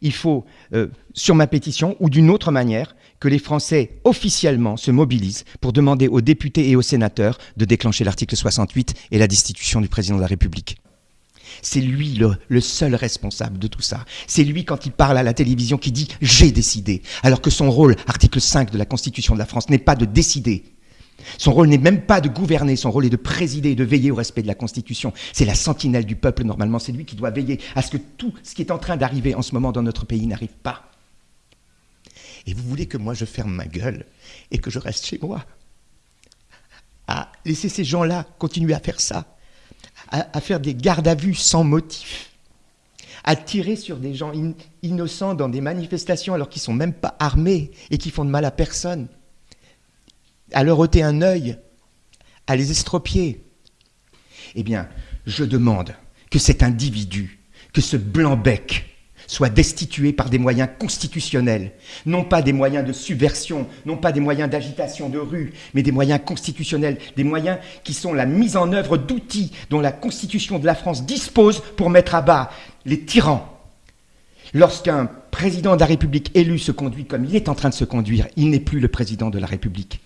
il faut, euh, sur ma pétition ou d'une autre manière, que les Français officiellement se mobilisent pour demander aux députés et aux sénateurs de déclencher l'article 68 et la destitution du président de la République. C'est lui le, le, seul responsable de tout ça. C'est lui, quand il parle à la télévision, qui dit « j'ai décidé », alors que son rôle, article 5 de la Constitution de la France, n'est pas de décider. Son rôle n'est même pas de gouverner, son rôle est de présider et de veiller au respect de la Constitution. C'est la sentinelle du peuple, normalement, c'est lui qui doit veiller à ce que tout ce qui est en train d'arriver en ce moment dans notre pays n'arrive pas. Et vous voulez que moi je ferme ma gueule et que je reste chez moi À laisser ces gens-là continuer à faire ça à, faire des gardes à vue sans motif, à tirer sur des gens innocents dans des manifestations alors qu'ils ne sont même pas armés et qui font de mal à personne, à leur ôter un œil, à les estropier. Eh bien, je demande que cet individu, que ce blanc-bec, soit destitué par des moyens constitutionnels, non pas des moyens de subversion, non pas des moyens d'agitation de rue, mais des moyens constitutionnels, des moyens qui sont la mise en œuvre d'outils dont la Constitution de la France dispose pour mettre à bas les tyrans. Lorsqu'un président de la République élu se conduit comme il est en train de se conduire, il n'est plus le président de la République.